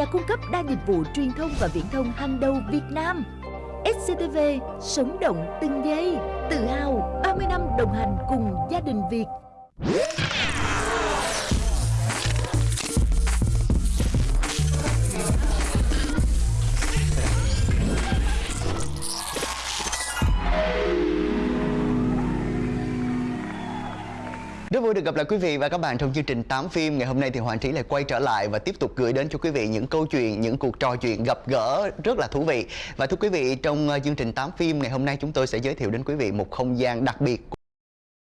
nhà cung cấp đa dịch vụ truyền thông và viễn thông hàng đầu Việt Nam. SCTV sống động từng giây, tự hào 30 năm đồng hành cùng gia đình Việt. Rất vui được gặp lại quý vị và các bạn trong chương trình 8 phim. Ngày hôm nay thì Hoàng Trí lại quay trở lại và tiếp tục gửi đến cho quý vị những câu chuyện, những cuộc trò chuyện gặp gỡ rất là thú vị. Và thưa quý vị, trong ờ, chương trình 8 phim ngày hôm nay chúng tôi sẽ giới thiệu đến quý vị một không gian đặc biệt